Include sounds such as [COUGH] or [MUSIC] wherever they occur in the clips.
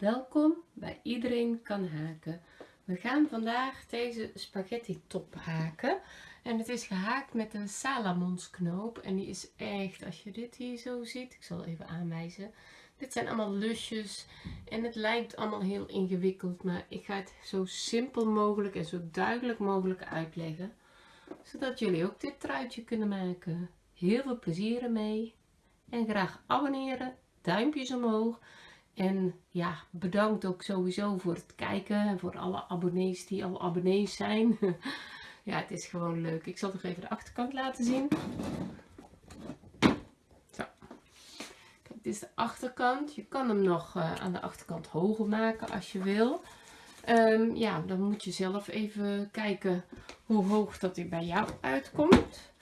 Welkom bij Iedereen kan haken. We gaan vandaag deze spaghetti top haken. En het is gehaakt met een salamonsknoop. En die is echt, als je dit hier zo ziet, ik zal even aanwijzen. Dit zijn allemaal lusjes en het lijkt allemaal heel ingewikkeld. Maar ik ga het zo simpel mogelijk en zo duidelijk mogelijk uitleggen. Zodat jullie ook dit truitje kunnen maken. Heel veel plezier ermee. En graag abonneren, duimpjes omhoog. En ja, bedankt ook sowieso voor het kijken en voor alle abonnees die al abonnees zijn. [LAUGHS] ja, het is gewoon leuk. Ik zal nog even de achterkant laten zien. Zo. Kijk, dit is de achterkant. Je kan hem nog uh, aan de achterkant hoger maken als je wil. Um, ja, dan moet je zelf even kijken hoe hoog dat hij bij jou uitkomt.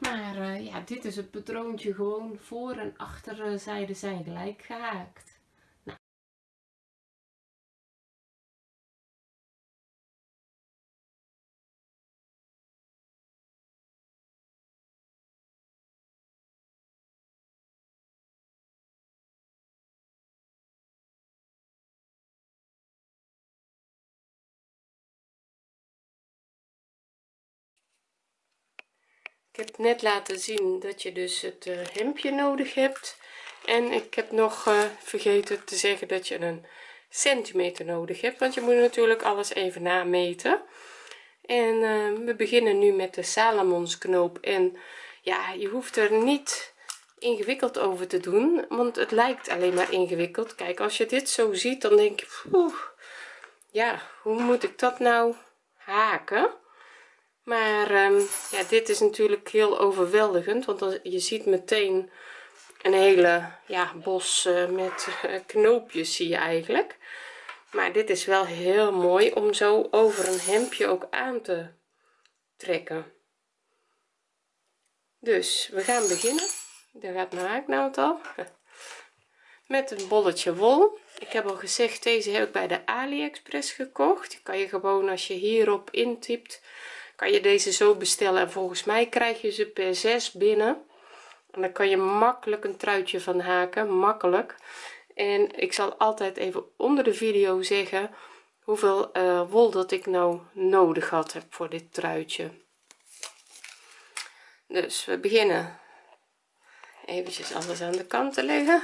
Maar uh, ja, dit is het patroontje gewoon voor en achterzijde zijn gelijk gehaakt. Ik heb net laten zien dat je dus het uh, hemdje nodig hebt. En ik heb nog uh, vergeten te zeggen dat je een centimeter nodig hebt want je moet natuurlijk alles even nameten. En uh, we beginnen nu met de salamonsknoop en ja je hoeft er niet ingewikkeld over te doen want het lijkt alleen maar ingewikkeld. Kijk als je dit zo ziet dan denk je ja hoe moet ik dat nou haken maar um, ja dit is natuurlijk heel overweldigend want dan, je ziet meteen een hele ja bos uh, met uh, knoopjes zie je eigenlijk. Maar dit is wel heel mooi om zo over een hemdje ook aan te trekken. Dus we gaan beginnen. Daar gaat mijn haaknaald al. [LAUGHS] Met een bolletje wol. Ik heb al gezegd deze heb ik bij de aliexpress gekocht. Die kan je gewoon als je hierop intypt kan je deze zo bestellen? En volgens mij krijg je ze per 6 binnen. En dan kan je makkelijk een truitje van haken. Makkelijk. En ik zal altijd even onder de video zeggen hoeveel uh, wol dat ik nou nodig had heb voor dit truitje. Dus we beginnen. Eventjes alles aan de kant te leggen.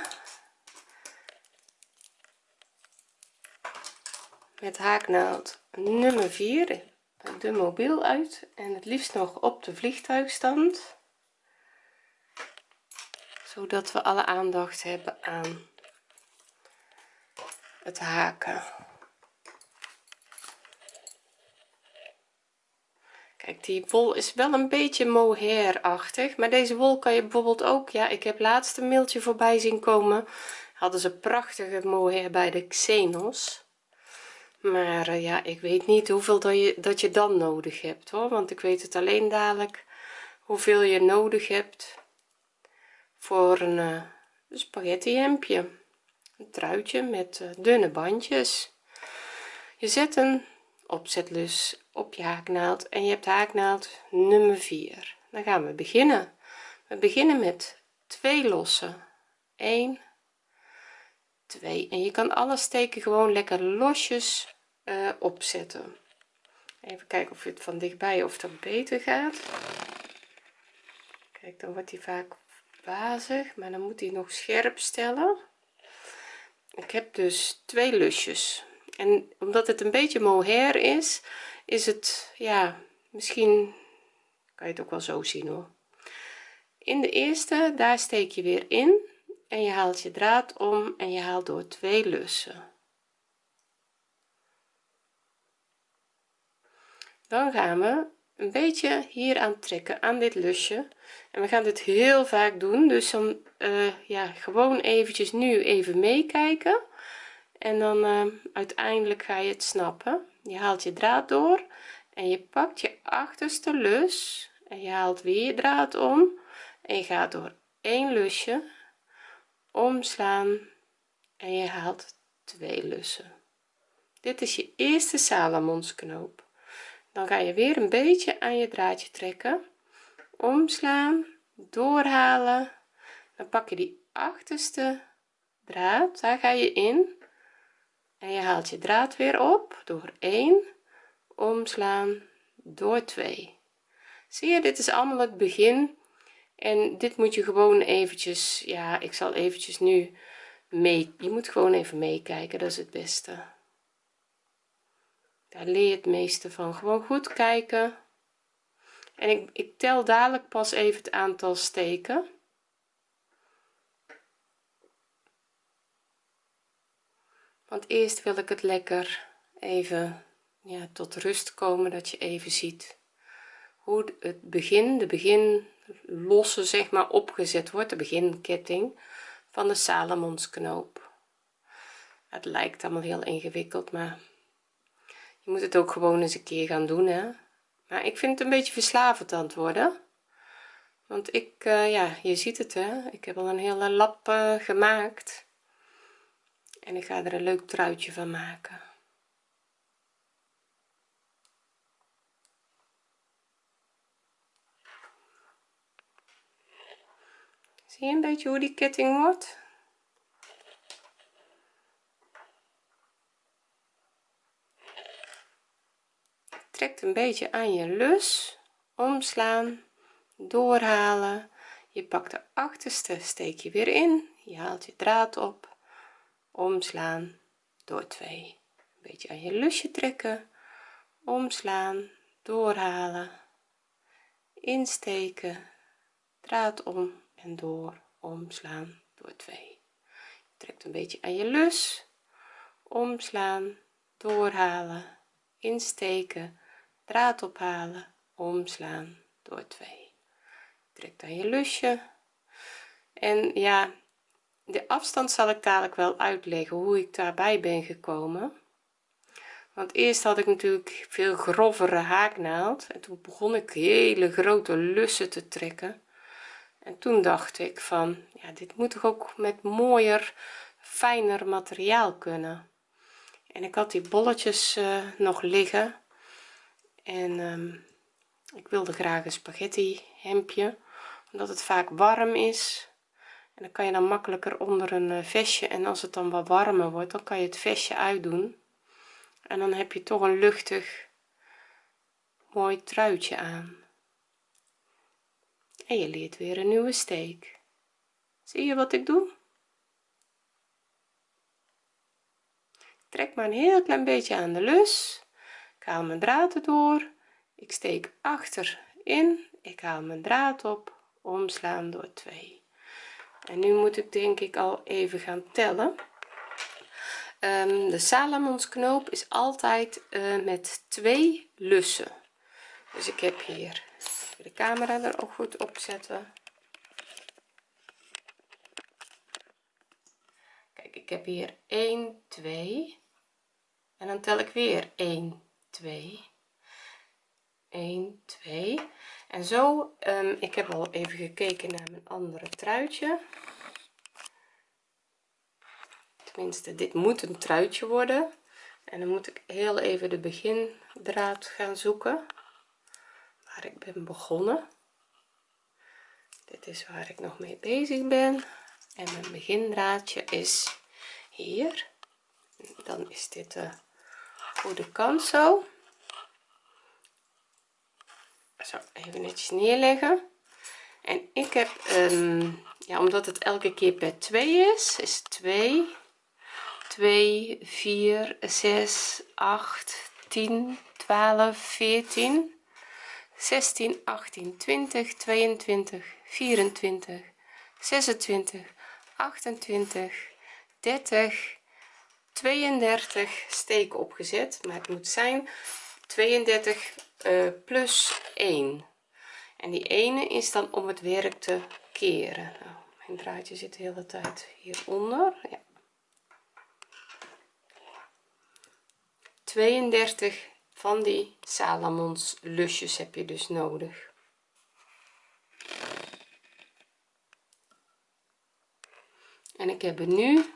Met haaknaald nummer 4 de mobiel uit en het liefst nog op de vliegtuigstand zodat we alle aandacht hebben aan het haken. Kijk die wol is wel een beetje mohair-achtig maar deze wol kan je bijvoorbeeld ook ja ik heb laatst een mailtje voorbij zien komen. Hadden ze prachtige mohair bij de Xenos maar uh, ja ik weet niet hoeveel dat je dat je dan nodig hebt hoor. Want ik weet het alleen dadelijk hoeveel je nodig hebt voor een uh, spaghetti hemdje een truitje met uh, dunne bandjes. Je zet een opzetlus op je haaknaald en je hebt haaknaald nummer 4 dan gaan we beginnen. We beginnen met twee lossen. 1 2 en je kan alle steken gewoon lekker losjes uh, opzetten. Even kijken of het van dichtbij of dat beter gaat. Kijk dan wordt hij vaak wazig maar dan moet hij nog scherp stellen. Ik heb dus twee lusjes. En omdat het een beetje mohair is is het ja misschien kan je het ook wel zo zien hoor. In de eerste daar steek je weer in en je haalt je draad om en je haalt door twee lussen. Dan gaan we een beetje hier aan trekken aan dit lusje. En we gaan dit heel vaak doen dus dan uh, ja gewoon eventjes nu even meekijken. En dan uh, uiteindelijk ga je het snappen. Je haalt je draad door en je pakt je achterste lus en je haalt weer je draad om en je gaat door één lusje omslaan en je haalt twee lussen. Dit is je eerste salamonsknoop dan ga je weer een beetje aan je draadje trekken. Omslaan doorhalen. Dan pak je die achterste draad. Daar ga je in. En je haalt je draad weer op door 1 omslaan door 2 zie je dit is allemaal het begin en dit moet je gewoon eventjes ja ik zal eventjes nu mee je moet gewoon even meekijken dat is het beste. Daar leer je het meeste van. Gewoon goed kijken. En ik, ik tel dadelijk pas even het aantal steken. Want eerst wil ik het lekker even ja, tot rust komen dat je even ziet hoe het begin de begin losse zeg maar opgezet wordt de beginketting van de Salomonsknoop. Het lijkt allemaal heel ingewikkeld maar je moet het ook gewoon eens een keer gaan doen hè. Maar ik vind het een beetje verslavend aan het worden. Want ik uh, ja je ziet het hè. Ik heb al een hele lap uh, gemaakt. En ik ga er een leuk truitje van maken zie je een beetje hoe die ketting wordt. Trekt een beetje aan je lus. Omslaan doorhalen. Je pakt de achterste steek je weer in. Je haalt je draad op. Omslaan door 2 een beetje aan je lusje trekken. Omslaan doorhalen. Insteken draad om en door omslaan door 2 trekt een beetje aan je lus omslaan doorhalen insteken draad ophalen omslaan door 2 trek aan je lusje en ja de afstand zal ik dadelijk wel uitleggen hoe ik daarbij ben gekomen. Want eerst had ik natuurlijk veel grovere haaknaald en toen begon ik hele grote lussen te trekken en toen dacht ik van ja dit moet toch ook met mooier fijner materiaal kunnen. En ik had die bolletjes uh, nog liggen. En um, ik wilde graag een spaghetti hemdje omdat het vaak warm is. En dan kan je dan makkelijker onder een eh, vestje. En als het dan wat warmer wordt dan kan je het vestje uitdoen. En dan heb je toch een luchtig mooi truitje aan en je leert weer een nieuwe steek. Zie je wat ik doe? Trek maar een heel klein beetje aan de lus. Ik haal mijn draad erdoor. Ik steek achter in. Ik haal mijn draad op. Omslaan door 2 en nu moet ik denk ik al even gaan tellen. Um, de Salomonsknoop is altijd uh, met twee lussen. Dus ik heb hier de camera er ook goed op zetten. Kijk ik heb hier 1 2 en dan tel ik weer 1 2 1 2 en zo um, ik heb al even gekeken naar mijn andere truitje. Tenminste dit moet een truitje worden. En dan moet ik heel even de begindraad gaan zoeken waar ik ben begonnen. Dit is waar ik nog mee bezig ben. En mijn begindraadje is hier. Dan is dit de goede kant zo zo even netjes neerleggen. En ik heb um, ja omdat het elke keer per 2 is is 2 2 4 6 8 10 12 14 16 18 20 22 24 26 28 30 32 steken opgezet maar het moet zijn 32 uh, plus 1 en die ene is dan om het werk te keren nou, mijn draadje zit de hele tijd hieronder ja. 32 van die salamons lusjes heb je dus nodig. En ik heb er nu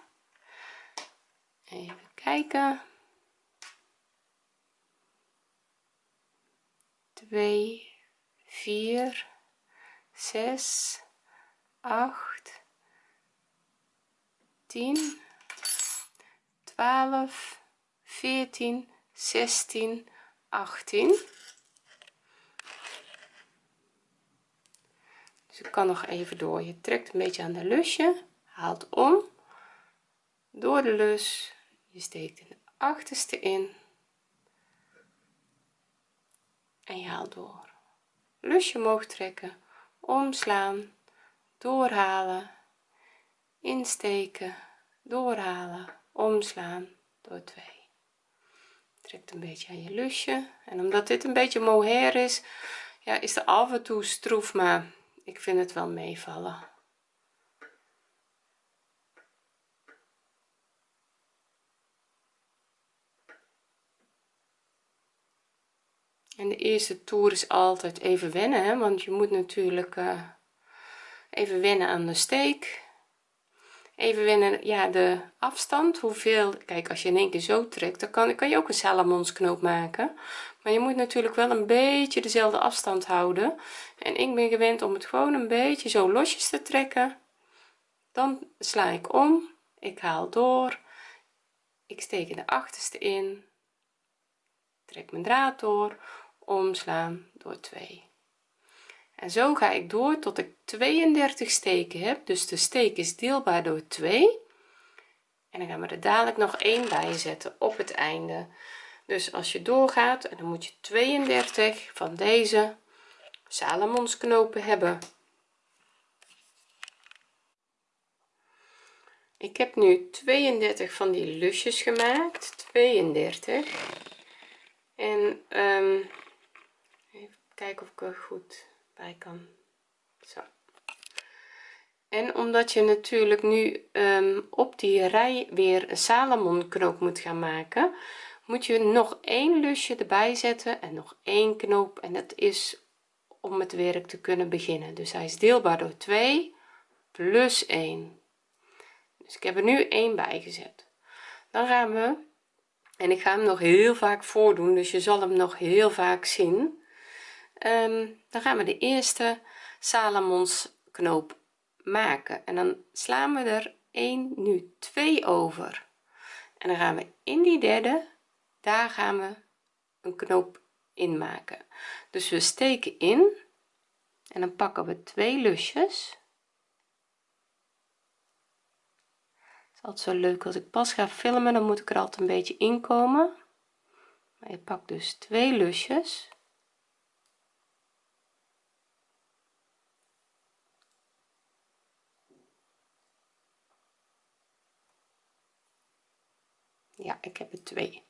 even kijken 2 4 6 8 10 12 14 16 18 dus ik kan nog even door. Je trekt een beetje aan de lusje. Haalt om. Door de lus. Je steekt de achterste in. En je haalt door. Lusje omhoog trekken. Omslaan. Doorhalen. Insteken. Doorhalen. Omslaan. Door 2 trekt een beetje aan je lusje. En omdat dit een beetje mohair is ja is er af en toe stroef maar ik vind het wel meevallen. En de eerste toer is altijd even wennen hè, want je moet natuurlijk uh, even wennen aan de steek even wennen ja de afstand. Hoeveel kijk als je in één keer zo trekt dan kan, kan je ook een salamonsknoop maken. Maar je moet natuurlijk wel een beetje dezelfde afstand houden. En ik ben gewend om het gewoon een beetje zo losjes te trekken. Dan sla ik om ik haal door ik steek in de achterste in trek mijn draad door omslaan door 2 en zo ga ik door tot ik 32 steken heb. Dus de steek is deelbaar door 2 en dan gaan we er dadelijk nog één bij zetten op het einde. Dus als je doorgaat en dan moet je 32 van deze salamonsknopen hebben. Ik heb nu 32 van die lusjes gemaakt. 32 en um, even kijken of ik er goed bij kan. Zo. En omdat je natuurlijk nu um, op die rij weer een salamon knoop moet gaan maken moet je nog één lusje erbij zetten en nog één knoop. En dat is om het werk te kunnen beginnen. Dus hij is deelbaar door 2 plus 1 dus ik heb er nu 1 bij gezet. Dan gaan we en ik ga hem nog heel vaak voordoen dus je zal hem nog heel vaak zien um, dan gaan we de eerste salamons knoop maken. En dan slaan we er 1 nu 2 over. En dan gaan we in die derde daar gaan we een knoop in maken. Dus we steken in en dan pakken we twee lusjes. Is altijd zo leuk als ik pas ga filmen dan moet ik er altijd een beetje inkomen maar je pakt dus twee lusjes ja ik heb er twee.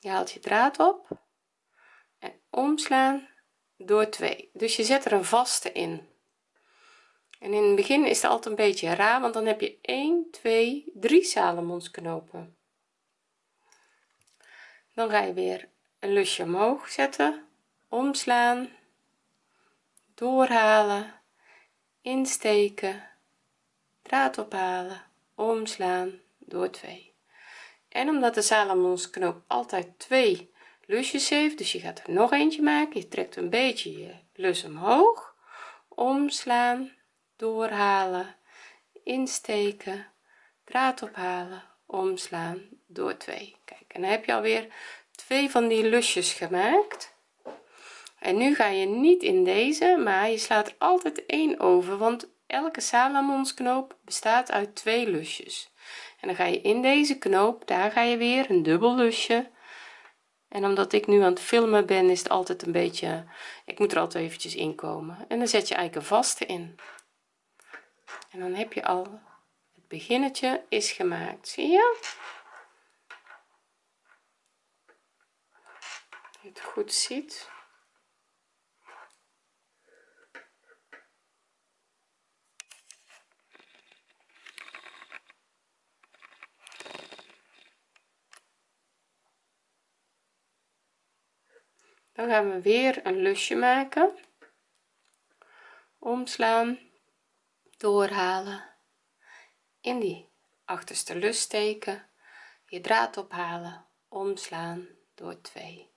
Je haalt je draad op en omslaan door 2 dus je zet er een vaste in. En in het begin is het altijd een beetje raar want dan heb je 1 2 3 salamonsknopen dan ga je weer een lusje omhoog zetten omslaan doorhalen insteken draad ophalen omslaan door 2 en omdat de salamonsknoop altijd twee lusjes heeft dus je gaat er nog eentje maken je trekt een beetje je lus omhoog omslaan doorhalen insteken draad ophalen omslaan door 2 kijk en dan heb je alweer twee van die lusjes gemaakt. En nu ga je niet in deze maar je slaat er altijd één over want elke salamonsknoop bestaat uit twee lusjes en dan ga je in deze knoop daar ga je weer een dubbel lusje. En omdat ik nu aan het filmen ben is het altijd een beetje ik moet er altijd eventjes inkomen en dan zet je eigenlijk een vaste in. En dan heb je al het beginnetje is gemaakt. Zie je? Je het goed ziet dan gaan we weer een lusje maken. Omslaan doorhalen. In die achterste lus steken. Je draad ophalen. Omslaan door 2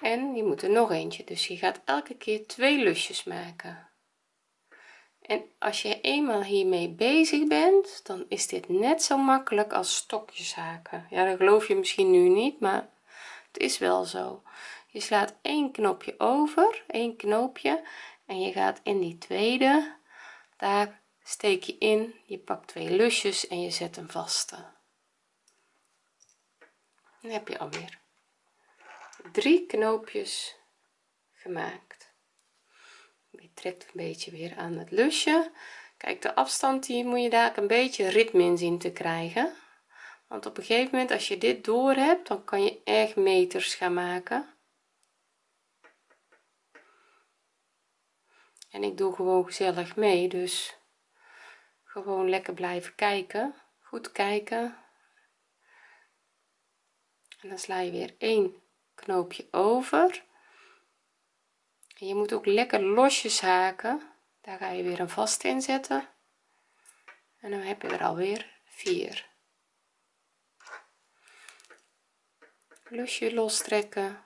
en je moet er nog eentje. Dus je gaat elke keer twee lusjes maken. En als je eenmaal hiermee bezig bent dan is dit net zo makkelijk als stokjes haken ja dat geloof je misschien nu niet maar het is wel zo je slaat één knopje over één knoopje en je gaat in die tweede. Daar steek je in je pakt twee lusjes en je zet een vaste dan heb je alweer drie knoopjes gemaakt. Je trekt een beetje weer aan het lusje. Kijk de afstand die moet je daar een beetje ritme in zien te krijgen. Want op een gegeven moment als je dit door hebt dan kan je echt meters gaan maken en ik doe gewoon gezellig mee dus gewoon lekker blijven kijken goed kijken. En dan sla je weer één knoopje over. Je moet ook lekker losjes haken. Daar ga je weer een vast in zetten. En dan heb je er alweer vier. Lusje lostrekken.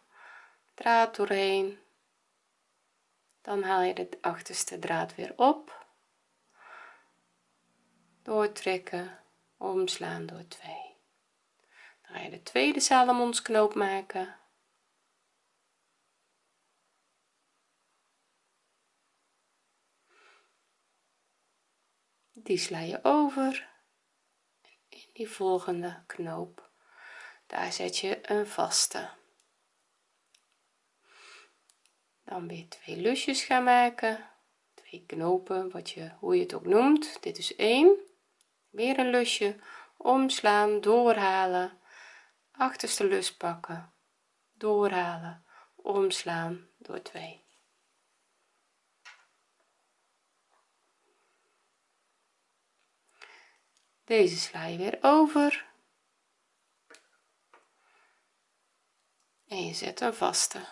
Draad doorheen dan haal je de achterste draad weer op. Doortrekken omslaan door 2 dan ga je de tweede salamonsknoop maken. Die sla je over. In die volgende knoop daar zet je een vaste dan weer twee lusjes gaan maken. Twee knopen wat je hoe je het ook noemt. Dit is 1 weer een lusje omslaan doorhalen. Achterste lus pakken doorhalen omslaan door 2 deze sla je weer over. En je zet een vaste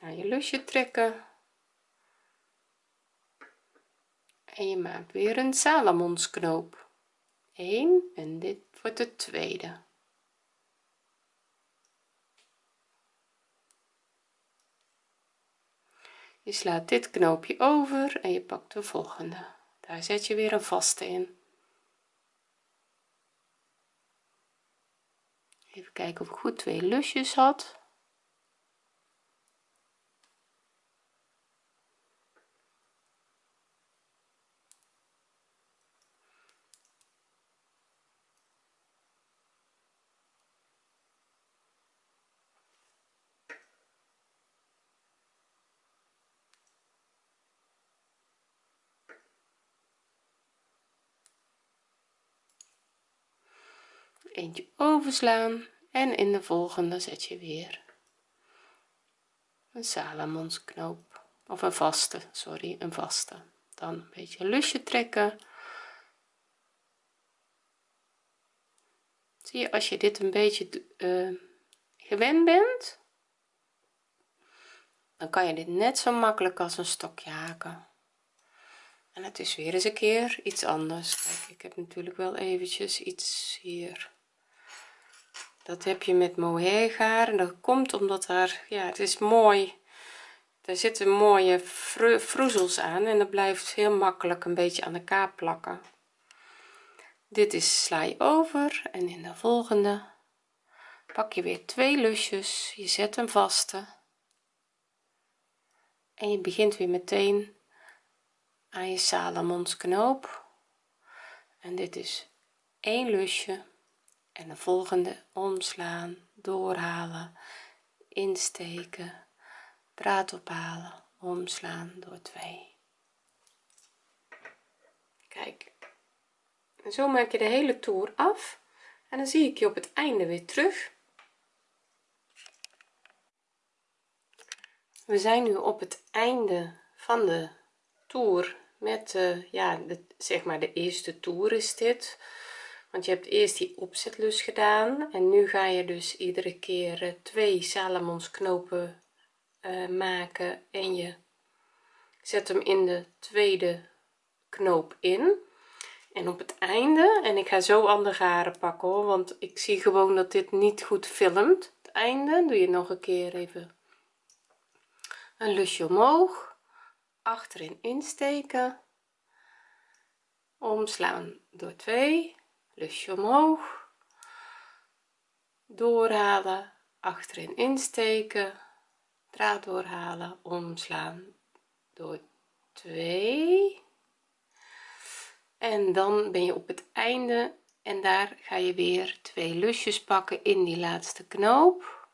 naar je lusje trekken. En je maakt weer een salamonsknoop 1 en dit wordt de tweede. Je slaat dit knoopje over en je pakt de volgende. Daar zet je weer een vaste in. Even kijken of ik goed twee lusjes had eentje overslaan en in de volgende zet je weer. Een salamonsknoop of een vaste sorry een vaste. Dan een beetje lusje trekken. Zie je als je dit een beetje uh, gewend bent dan kan je dit net zo makkelijk als een stokje haken. En het is weer eens een keer iets anders. Kijk, ik heb natuurlijk wel eventjes iets hier dat heb je met mohair en dat komt omdat er ja het is mooi. Er zitten mooie vroezels aan en dat blijft heel makkelijk een beetje aan elkaar plakken. Dit is sla je over en in de volgende pak je weer twee lusjes. Je zet een vaste en je begint weer meteen aan je salamonsknoop en dit is één lusje en de volgende omslaan doorhalen insteken draad ophalen omslaan door 2 kijk en zo maak je de hele toer af en dan zie ik je op het einde weer terug. We zijn nu op het einde van de toer met uh, ja de, zeg maar de eerste toer is dit want je hebt eerst die opzetlus gedaan. En nu ga je dus iedere keer uh, twee salamonsknopen uh, maken. En je zet hem in de tweede knoop in. En op het einde en ik ga zo andere garen pakken hoor want ik zie gewoon dat dit niet goed filmt. Het einde doe je nog een keer even een lusje omhoog. Achterin insteken. Omslaan door 2 lusje omhoog. Doorhalen achterin insteken. Draad doorhalen omslaan door 2 en dan ben je op het einde en daar ga je weer twee lusjes pakken in die laatste knoop.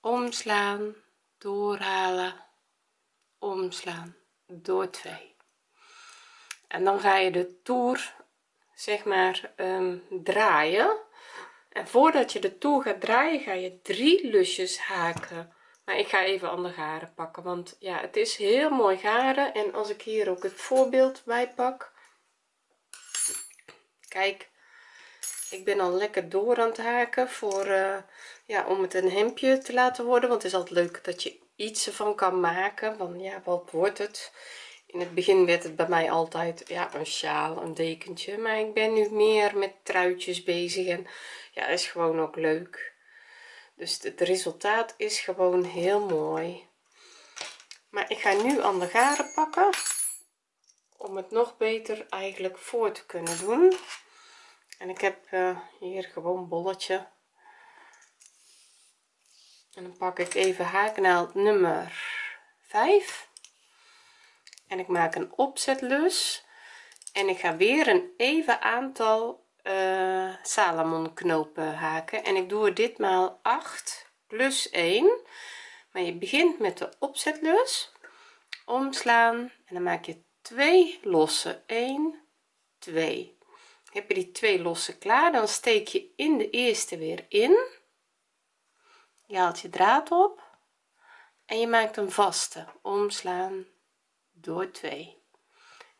Omslaan doorhalen omslaan door 2 en dan ga je de toer zeg maar um, draaien. En voordat je de toer gaat draaien ga je drie lusjes haken. Maar ik ga even andere garen pakken want ja het is heel mooi garen. En als ik hier ook het voorbeeld bij pak. Kijk ik ben al lekker door aan het haken voor uh, ja om het een hemdje te laten worden. Want het is altijd leuk dat je iets ervan kan maken van ja wat wordt het in het begin werd het bij mij altijd ja een sjaal een dekentje. Maar ik ben nu meer met truitjes bezig en ja is gewoon ook leuk. Dus het resultaat is gewoon heel mooi. Maar ik ga nu aan de garen pakken om het nog beter eigenlijk voor te kunnen doen. En ik heb uh, hier gewoon bolletje. En dan pak ik even haaknaald nummer 5 en ik maak een opzetlus. En ik ga weer een even aantal uh, salamon knopen haken. En ik doe ditmaal 8 plus 1 maar je begint met de opzetlus. Omslaan. En dan maak je twee losse. 1 2 heb je die twee losse klaar dan steek je in de eerste weer in. Je haalt je draad op. En je maakt een vaste. Omslaan door 2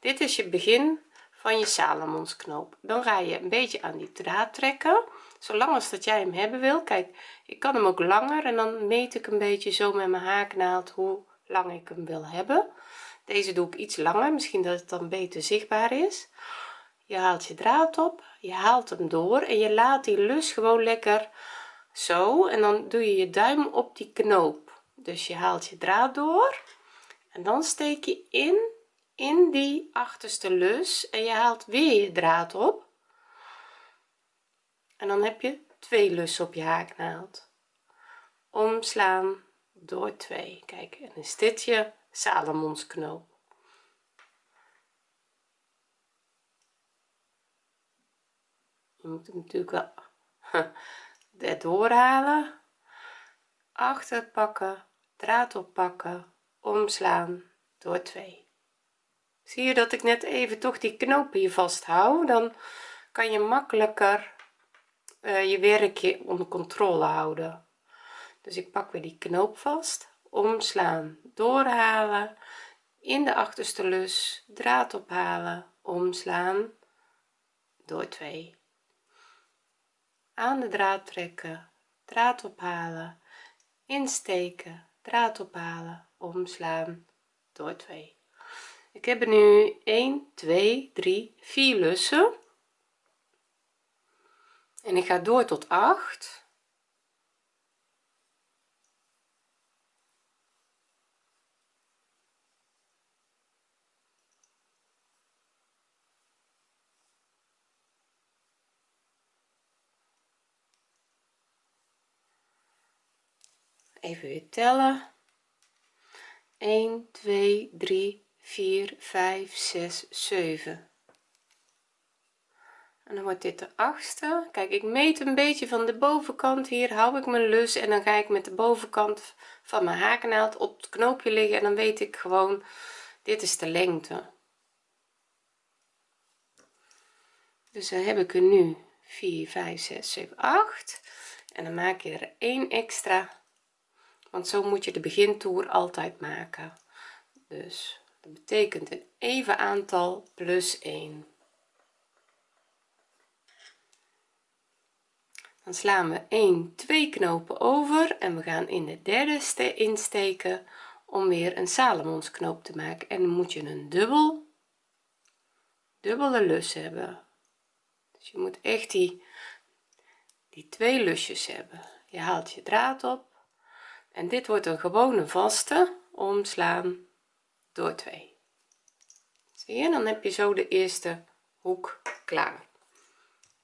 dit is je begin van je salamonsknoop dan ga je een beetje aan die draad trekken. Zolang als dat jij hem hebben wil. Kijk ik kan hem ook langer en dan meet ik een beetje zo met mijn haaknaald hoe lang ik hem wil hebben. Deze doe ik iets langer misschien dat het dan beter zichtbaar is. Je haalt je draad op je haalt hem door en je laat die lus gewoon lekker zo. En dan doe je je duim op die knoop. Dus je haalt je draad door en dan steek je in in die achterste lus en je haalt weer je draad op. En dan heb je twee lussen op je haaknaald. Omslaan door 2 kijk en is dit je salamonsknoop je moet hem natuurlijk wel [LAUGHS] er doorhalen achter pakken draad oppakken omslaan door 2 zie je dat ik net even toch die knoop hier vasthoud? Dan kan je makkelijker uh, je werkje onder controle houden. Dus ik pak weer die knoop vast omslaan doorhalen in de achterste lus draad ophalen omslaan door 2 aan de draad trekken draad ophalen insteken draad ophalen omslaan door 2 ik heb er nu 1 2 3 4 lussen. En ik ga door tot 8 even weer tellen 1 2 3 4 5 6 7 en dan wordt dit de achtste. Kijk ik meet een beetje van de bovenkant. Hier hou ik mijn lus en dan ga ik met de bovenkant van mijn haaknaald op het knoopje liggen en dan weet ik gewoon dit is de lengte. Dus dan heb ik er nu 4 5 6 7 8 en dan maak je er 1 extra want zo moet je de begintoer altijd maken. Dus dat betekent een even aantal plus 1 dan slaan we 1 2 knopen over en we gaan in de derde insteken om weer een salamonsknoop te maken. En dan moet je een dubbel dubbele lus hebben. Dus je moet echt die die twee lusjes hebben. Je haalt je draad op en dit wordt een gewone vaste omslaan door 2 zie je dan heb je zo de eerste hoek klaar.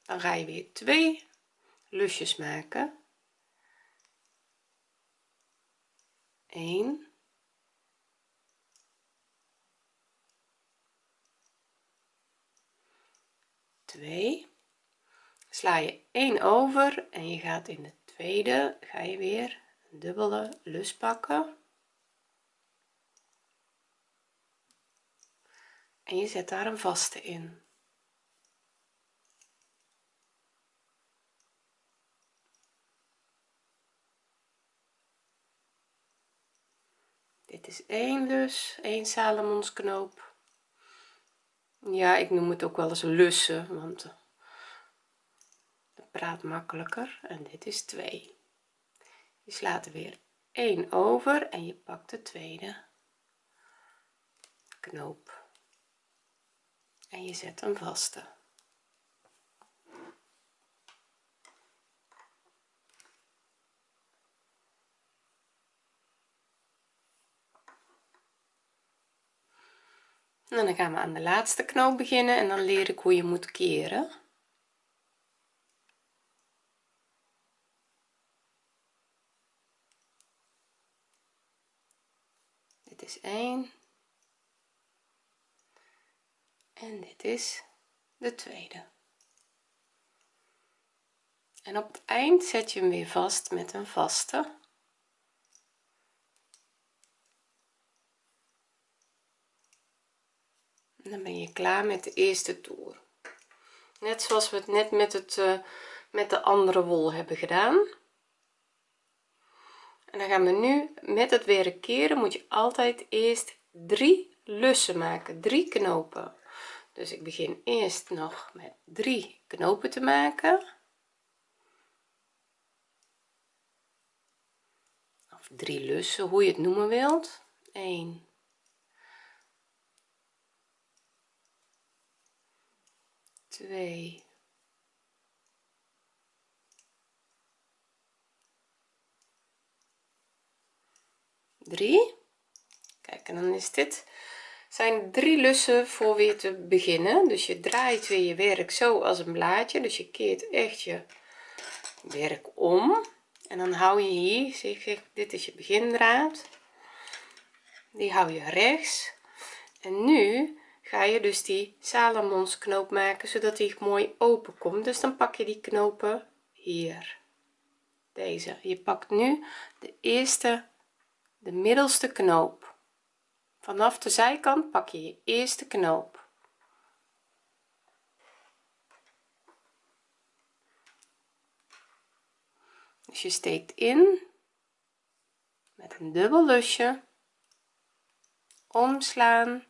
Dan ga je weer twee lusjes maken. 1 2 sla je 1 over en je gaat in de tweede ga je weer dubbele lus pakken. En je zet daar een vaste in. Dit is 1 lus 1 knoop. ja ik noem het ook wel eens lussen want eh, dat praat makkelijker. En dit is 2 je slaat er weer 1 over en je pakt de tweede knoop. En je zet een vaste. En dan gaan we aan de laatste knoop beginnen en dan leer ik hoe je moet keren dit is 1 en dit is de tweede. En op het eind zet je hem weer vast met een vaste. Dan ben je klaar met de eerste toer. Net zoals we het net met het uh, met de andere wol hebben gedaan en dan gaan we nu met het werk keren. Moet je altijd eerst drie lussen maken. Drie knopen. Dus ik begin eerst nog met drie knopen te maken. Of drie lussen hoe je het noemen wilt. 1 2 3 kijk en dan is dit zijn drie lussen voor weer te beginnen. Dus je draait weer je werk zo als een blaadje. Dus je keert echt je werk om. En dan hou je hier zeg ik dit is je begindraad. Die hou je rechts. En nu ga je dus die salamons knoop maken zodat die mooi open komt. Dus dan pak je die knopen hier. Deze. Je pakt nu de eerste de middelste knoop. Vanaf de zijkant pak je je eerste knoop. Dus je steekt in met een dubbel lusje. Omslaan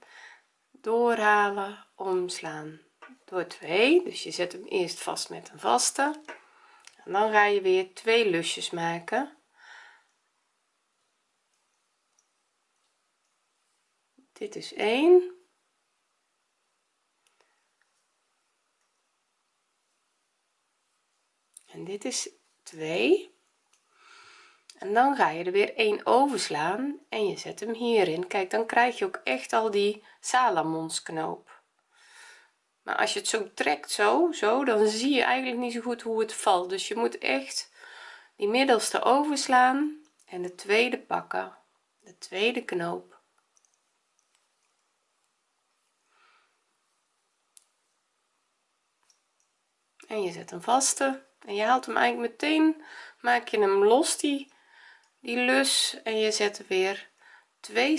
doorhalen omslaan. Door 2 dus je zet hem eerst vast met een vaste. En dan ga je weer twee lusjes maken dit is 1 en dit is 2 en dan ga je er weer 1 overslaan en je zet hem hierin. Kijk dan krijg je ook echt al die knoop. maar als je het zo trekt zo zo dan zie je eigenlijk niet zo goed hoe het valt. Dus je moet echt die middelste overslaan en de tweede pakken. De tweede knoop en je zet een vaste en je haalt hem eigenlijk meteen maak je hem los die die lus. En je zet er weer twee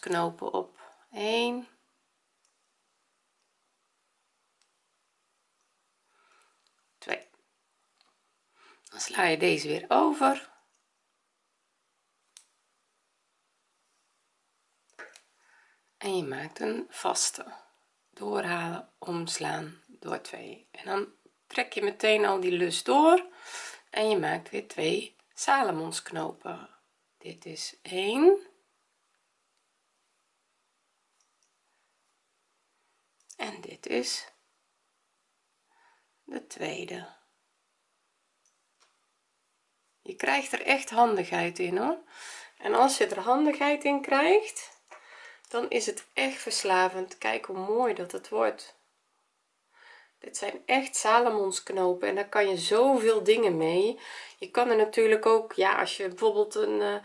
knopen op. 1 2 dan sla je deze weer over. En je maakt een vaste. Doorhalen omslaan door 2 en dan trek je meteen al die lus door en je maakt weer twee knopen. dit is 1 en dit is de tweede. Je krijgt er echt handigheid in hoor. En als je er handigheid in krijgt dan is het echt verslavend. Kijk hoe mooi dat het wordt dit zijn echt salamonsknopen en daar kan je zoveel dingen mee. Je kan er natuurlijk ook ja als je bijvoorbeeld een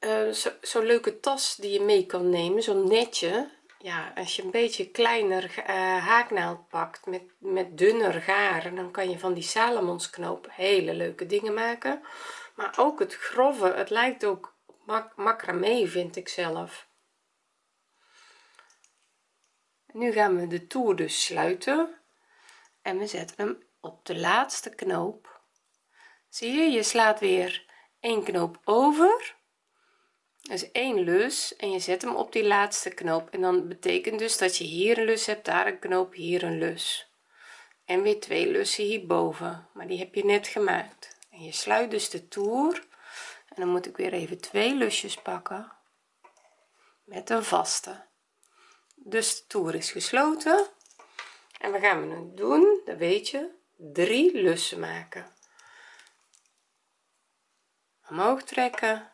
uh, zo'n zo leuke tas die je mee kan nemen zo'n netje. Ja als je een beetje kleiner uh, haaknaald pakt met met dunner garen dan kan je van die salamonsknoop hele leuke dingen maken. Maar ook het grove het lijkt ook mak macramé vind ik zelf nu gaan we de toer dus sluiten en we zetten hem op de laatste knoop. Zie je je slaat weer een knoop over. Dus één lus en je zet hem op die laatste knoop. En dan betekent dus dat je hier een lus hebt daar een knoop hier een lus. En weer twee lussen hierboven maar die heb je net gemaakt. En je sluit dus de toer en dan moet ik weer even twee lusjes pakken met een vaste dus de toer is gesloten. En we gaan we nu doen dat weet je drie lussen maken. Omhoog trekken.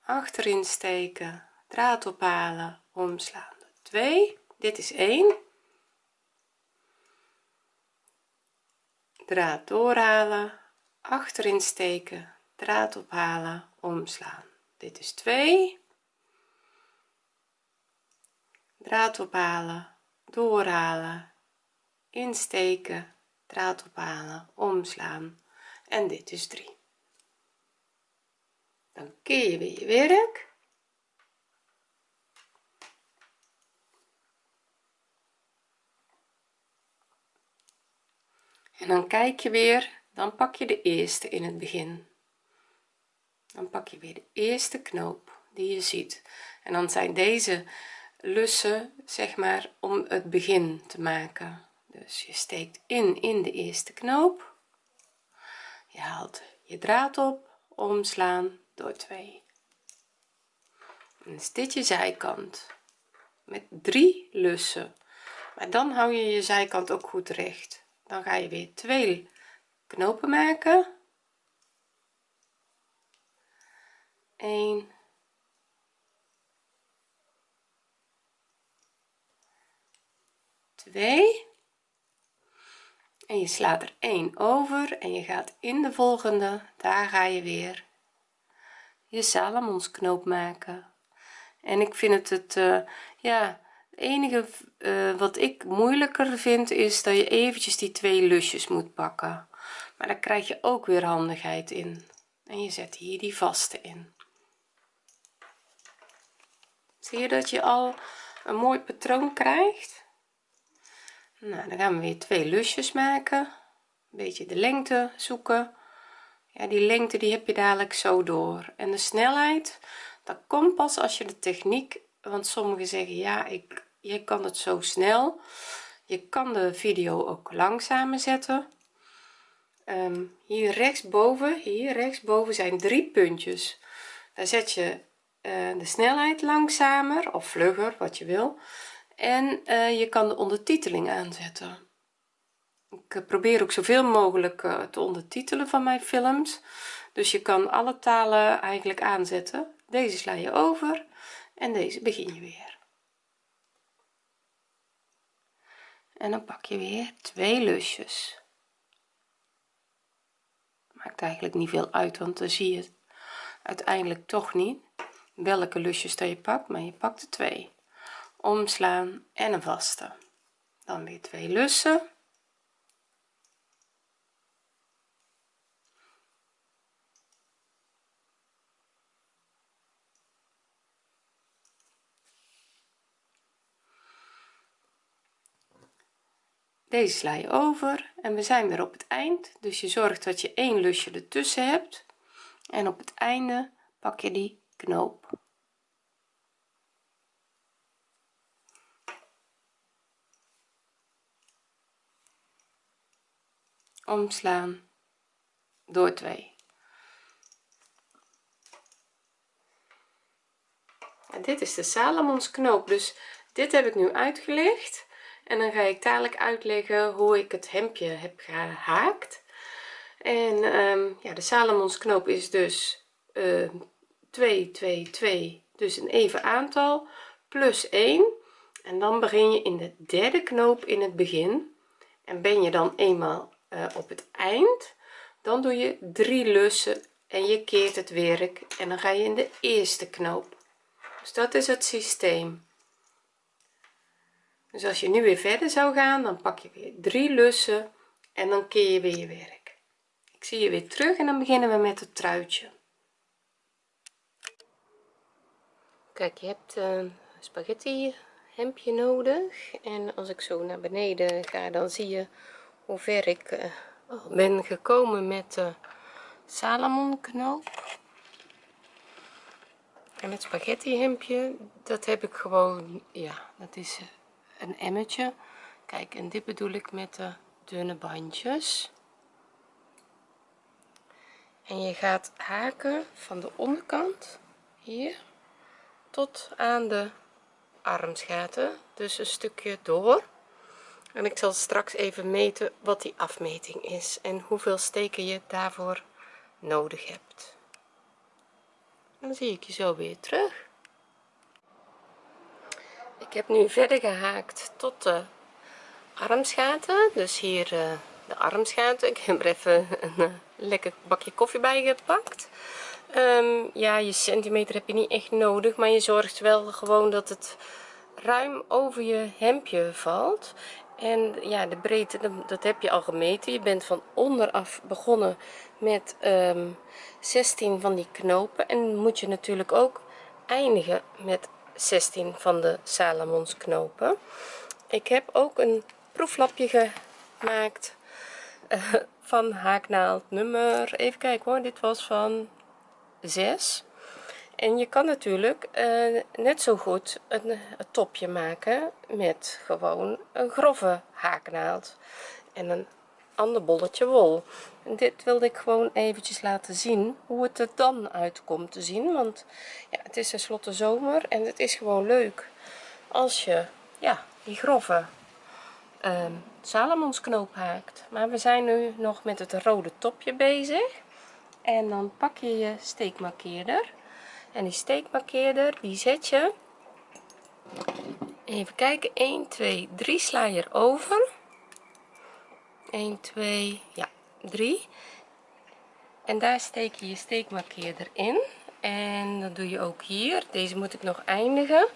Achterin steken. Draad ophalen. Omslaan. 2 dit is 1 draad doorhalen. Achterin steken. Draad ophalen. Omslaan. Dit is 2 draad ophalen doorhalen insteken draad ophalen omslaan. En dit is 3 dan keer je weer je werk. En dan kijk je weer dan pak je de eerste in het begin. Dan pak je weer de eerste knoop die je ziet. En dan zijn deze lussen zeg maar om het begin te maken. Dus je steekt in in de eerste knoop. Je haalt je draad op omslaan door 2 en is dit je zijkant. Met drie lussen. Maar dan hou je je zijkant ook goed recht. Dan ga je weer twee knopen maken. 1 2 en je slaat er 1 over en je gaat in de volgende. Daar ga je weer. Je salamonsknoop maken. En ik vind het het uh, ja het enige uh, wat ik moeilijker vind is dat je eventjes die twee lusjes moet pakken. Maar daar krijg je ook weer handigheid in. En je zet hier die vaste in. Zie je dat je al een mooi patroon krijgt nou dan gaan we weer twee lusjes maken. Een beetje de lengte zoeken. Ja die lengte die heb je dadelijk zo door. En de snelheid dat komt pas als je de techniek want sommigen zeggen ja ik je kan het zo snel. Je kan de video ook langzamer zetten. Um, hier rechtsboven hier rechtsboven zijn drie puntjes. Daar zet je uh, de snelheid langzamer of vlugger wat je wil en uh, je kan de ondertiteling aanzetten. Ik eh, probeer ook zoveel mogelijk uh, te ondertitelen van mijn films. Dus je kan alle talen eigenlijk aanzetten. Deze sla je over en deze begin je weer. En dan pak je weer twee lusjes. Maakt eigenlijk niet veel uit want dan zie je uiteindelijk toch niet welke lusjes dat je pakt maar je pakt er twee omslaan en een vaste. Dan weer twee lussen. Deze sla je over en we zijn weer op het eind. Dus je zorgt dat je één lusje ertussen hebt. En op het einde pak je die knoop omslaan door 2 en dit is de salamons knoop. Dus dit heb ik nu uitgelegd. En dan ga ik dadelijk uitleggen hoe ik het hemdje heb gehaakt. En um, ja de salomonsknoop is dus uh, 2 2 2 dus een even aantal plus 1 en dan begin je in de derde knoop in het begin. En ben je dan eenmaal uh, op het eind. Dan doe je drie lussen en je keert het werk en dan ga je in de eerste knoop. Dus dat is het systeem. Dus als je nu weer verder zou gaan dan pak je weer drie lussen en dan keer je weer je werk. Ik zie je weer terug en dan beginnen we met het truitje. Kijk je hebt een spaghetti hemdje nodig. En als ik zo naar beneden ga dan zie je hoe ver ik uh, ben gekomen met de Salomon knoop en het spaghetti hemdje dat heb ik gewoon ja dat is een emmetje kijk en dit bedoel ik met de dunne bandjes. En je gaat haken van de onderkant hier tot aan de armsgaten dus een stukje door en ik zal straks even meten wat die afmeting is en hoeveel steken je daarvoor nodig hebt. Dan zie ik je zo weer terug. Ik heb nu verder gehaakt tot de armsgaten dus hier uh, de armsgaten ik heb er even een uh, lekker bakje koffie bij gepakt. Um, ja je centimeter heb je niet echt nodig maar je zorgt wel gewoon dat het ruim over je hemdje valt en ja de breedte dat heb je al gemeten. Je bent van onderaf begonnen met um, ehm, 16 van die knopen. En moet je natuurlijk ook eindigen met 16 van de Salomons knopen. Ik heb ook een proeflapje gemaakt uh, van haaknaald nummer even kijken hoor dit was van 6 en je kan natuurlijk uh, net zo goed een, een, topje maken met gewoon een grove haaknaald en een ander bolletje wol. En dit wilde ik gewoon eventjes laten zien hoe het er dan uitkomt te zien want ja, het is tenslotte zomer en het is gewoon leuk als je ja die grove salomonsknoop haakt. Maar we zijn nu nog met het rode topje bezig en dan pak je je steekmarkeerder en die steekmarkeerder die zet je. Even kijken. 1 2 3 sla je erover. 1 2 ja 3 en daar steek je je steekmarkeerder in. En dan doe je ook hier. Deze moet ik nog eindigen.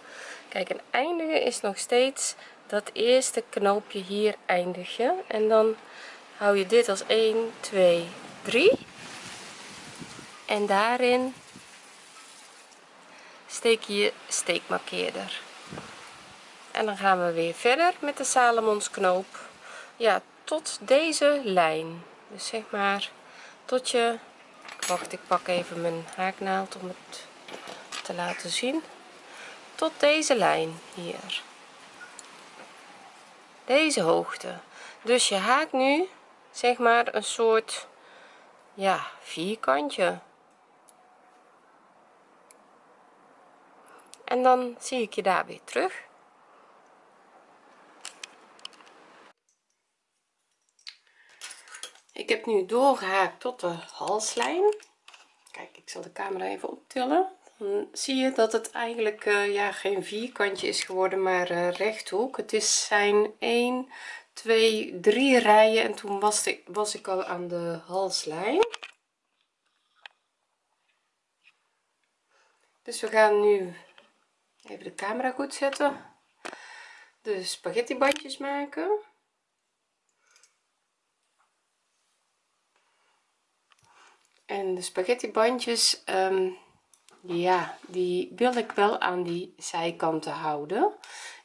Kijk een eindigen is nog steeds dat eerste knoopje hier eindig je en dan hou je dit als 1 2 3 en daarin steek je steekmarkeerder. En dan gaan we weer verder met de Salomonsknoop. Ja tot deze lijn. Dus zeg maar tot je wacht ik pak even mijn haaknaald om het te laten zien. Tot deze lijn hier. Deze hoogte. Dus je haakt nu zeg maar een soort ja vierkantje en dan zie ik je daar weer terug. Ik heb nu doorgehaakt tot de halslijn. Kijk ik zal de camera even optillen. Dan zie je dat het eigenlijk uh, ja geen vierkantje is geworden maar uh, rechthoek. Het is zijn 1 2 3 rijen en toen was ik was ik al aan de halslijn. Dus we gaan nu even de camera goed zetten. De spaghetti bandjes maken. En de spaghetti bandjes um, ja die wil ik wel aan die zijkanten houden.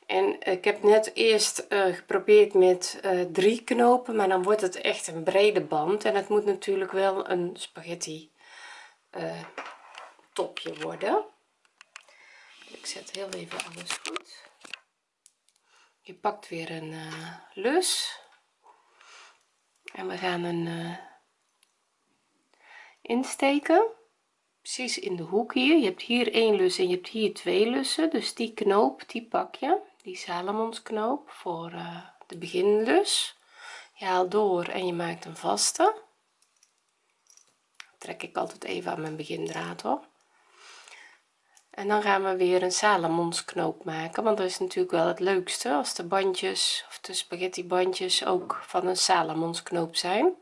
En ik heb net eerst uh, geprobeerd met uh, drie knopen maar dan wordt het echt een brede band. En het moet natuurlijk wel een spaghetti uh, topje worden ik zet heel even alles goed. Je pakt weer een lus. En we gaan een insteken. Precies in de hoek hier. Je hebt hier één lus en je hebt hier twee lussen. Dus die knoop die pak je. Die salamonsknoop voor uh, de beginlus. Je haalt door en je maakt een vaste. Trek ik altijd even aan mijn begindraad hoor en dan gaan we weer een salamonsknoop maken want dat is natuurlijk wel het leukste als de bandjes of de spaghetti bandjes ook van een salamonsknoop zijn.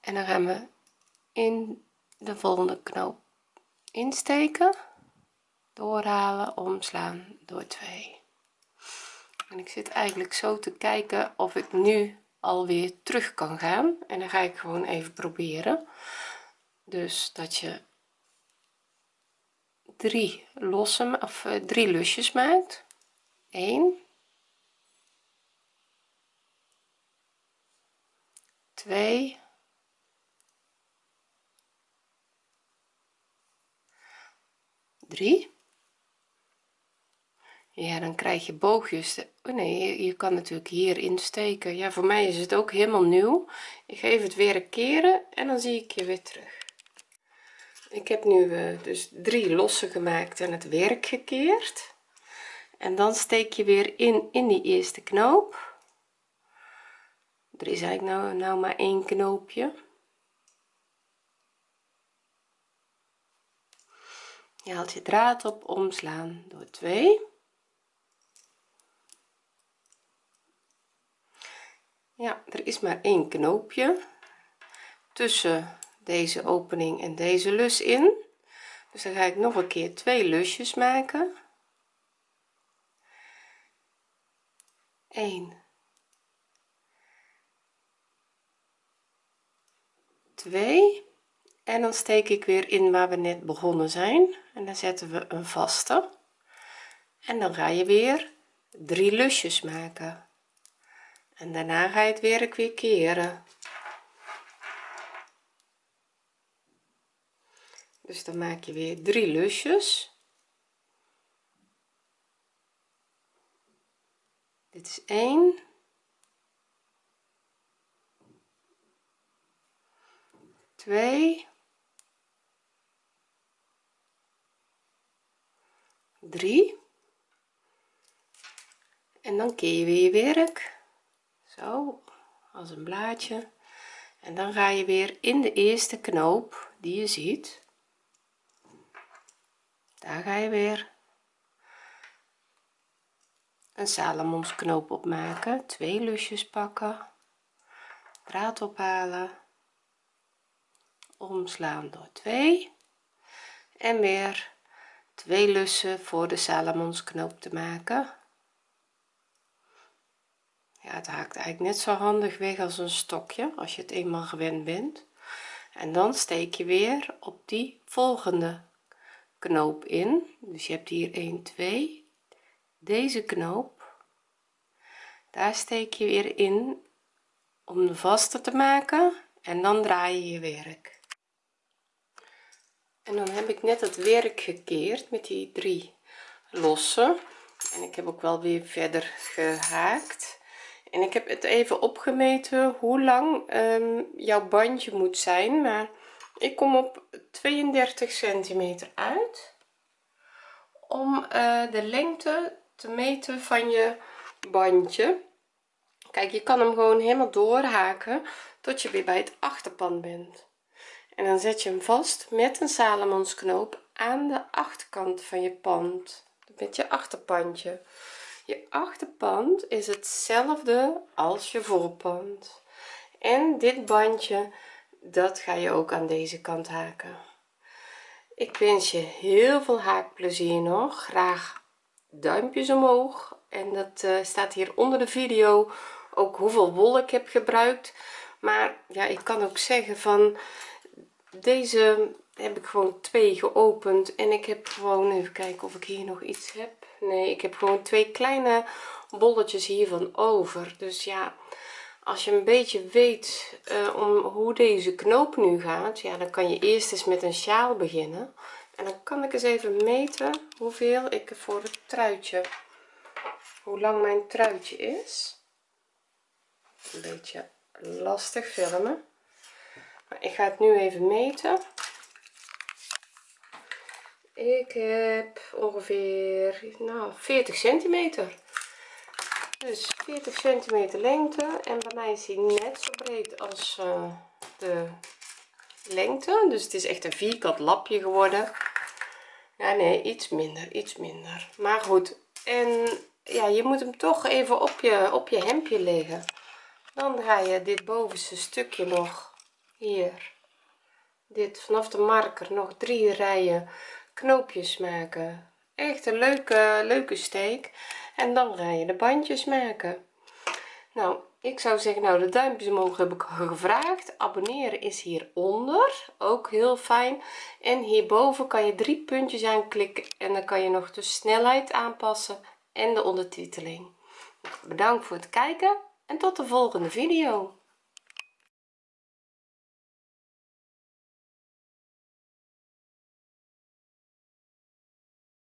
En dan gaan we in de volgende knoop insteken doorhalen omslaan door 2 en ik zit eigenlijk zo te kijken of ik nu alweer terug kan gaan. En dan ga ik gewoon even proberen. Dus dat je drie losse of eh, drie lusjes maakt. 1 2 3 ja dan krijg je boogjes. Oh nee je, kan natuurlijk hier insteken. Ja voor mij is het ook helemaal nieuw. Ik geef het weer een keren en dan zie ik je weer terug. Ik heb nu uh, dus drie losse gemaakt en het werk gekeerd. En dan steek je weer in in die eerste knoop. Er is eigenlijk nou, nou maar één knoopje. Je haalt je draad op omslaan door 2 ja er is maar één knoopje tussen deze opening en deze lus in. Dus dan ga ik nog een keer twee lusjes maken. 1 2 en dan steek ik weer in waar we net begonnen zijn. En dan zetten we een vaste. En dan ga je weer drie lusjes maken en daarna ga je het werk weer keren. Dus dan maak je weer drie lusjes. Dit is 1 2 3 en dan keer je weer je werk zo als een blaadje. En dan ga je weer in de eerste knoop die je ziet. Daar ga je weer. Een salamonsknoop op maken twee lusjes pakken draad ophalen omslaan door 2 en weer twee lussen voor de salamonsknoop te maken ja het haakt eigenlijk net zo handig weg als een stokje als je het eenmaal gewend bent. En dan steek je weer op die volgende knoop in. Dus je hebt hier 1 2 deze knoop. Daar steek je weer in om de vaste te maken. En dan draai je je werk. En dan heb ik net het werk gekeerd met die drie losse en ik heb ook wel weer verder gehaakt en ik heb het even opgemeten hoe lang um, jouw bandje moet zijn maar ik kom op 32 centimeter uit om uh, de lengte te meten van je bandje. Kijk je kan hem gewoon helemaal doorhaken tot je weer bij het achterpand bent. En dan zet je hem vast met een salamonsknoop aan de achterkant van je pand met je achterpandje je achterpand is hetzelfde als je voorpand. En dit bandje dat ga je ook aan deze kant haken. Ik wens je heel veel haakplezier nog. Graag duimpjes omhoog. En dat uh, staat hier onder de video ook hoeveel wol ik heb gebruikt. Maar ja ik kan ook zeggen van deze heb ik gewoon twee geopend. En ik heb gewoon even kijken of ik hier nog iets heb nee ik heb gewoon twee kleine bolletjes hiervan over. Dus ja als je een beetje weet uh, om hoe deze knoop nu gaat ja dan kan je eerst eens met een sjaal beginnen. En dan kan ik eens even meten hoeveel ik voor het truitje hoe lang mijn truitje is. Een beetje lastig filmen. Maar ik ga het nu even meten ik heb ongeveer nou 40 centimeter. Dus 40 centimeter lengte en bij mij is hij net zo breed als uh, de lengte. Dus het is echt een vierkant lapje geworden. Ja nee iets minder iets minder. Maar goed en ja je moet hem toch even op je op je hemdje leggen. Dan ga je dit bovenste stukje nog hier dit vanaf de marker nog drie rijen knoopjes maken. Echt een leuke leuke steek en dan ga je de bandjes maken. Nou ik zou zeggen nou de duimpjes omhoog heb ik gevraagd. Abonneren is hieronder. Ook heel fijn. En hierboven kan je drie puntjes aanklikken. En dan kan je nog de snelheid aanpassen en de ondertiteling. Bedankt voor het kijken en tot de volgende video